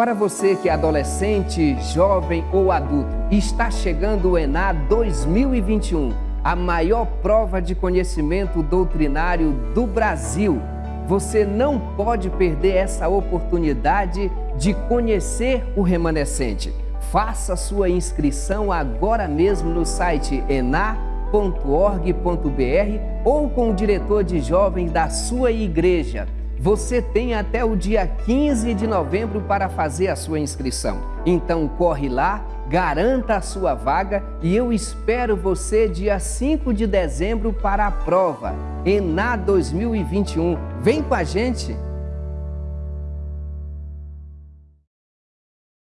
Para você que é adolescente, jovem ou adulto, está chegando o ENA 2021, a maior prova de conhecimento doutrinário do Brasil. Você não pode perder essa oportunidade de conhecer o remanescente. Faça sua inscrição agora mesmo no site enar.org.br ou com o diretor de jovens da sua igreja. Você tem até o dia 15 de novembro para fazer a sua inscrição. Então corre lá, garanta a sua vaga e eu espero você dia 5 de dezembro para a prova ENA 2021. Vem com a gente!